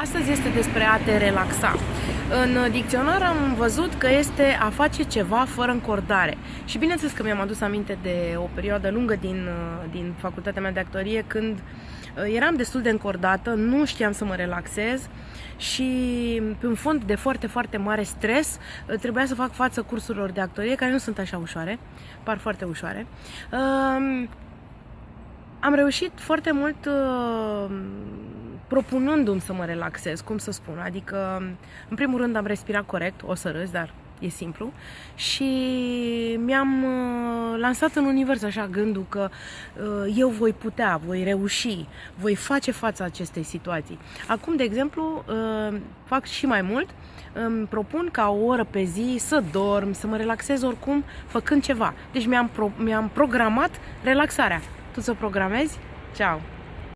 Astăzi este despre a te relaxa. În dicționar am văzut că este a face ceva fără încordare. Și bineînțeles că mi-am adus aminte de o perioadă lungă din, din facultatea mea de actorie când uh, eram destul de încordată, nu știam să mă relaxez și pe un fond de foarte, foarte mare stres uh, trebuia să fac față cursurilor de actorie care nu sunt așa ușoare, par foarte ușoare. Um, am reușit foarte mult uh, propunându-mi să mă relaxez, cum să spun. Adică, în primul rând am respirat corect, o să râs, dar e simplu. Și mi-am uh, lansat în univers așa gândul că uh, eu voi putea, voi reuși, voi face fața acestei situații. Acum, de exemplu, uh, fac și mai mult, îmi propun ca o oră pe zi să dorm, să mă relaxez oricum făcând ceva. Deci mi-am, pro- mi-am programat relaxarea. Tu să programezi? Ciao!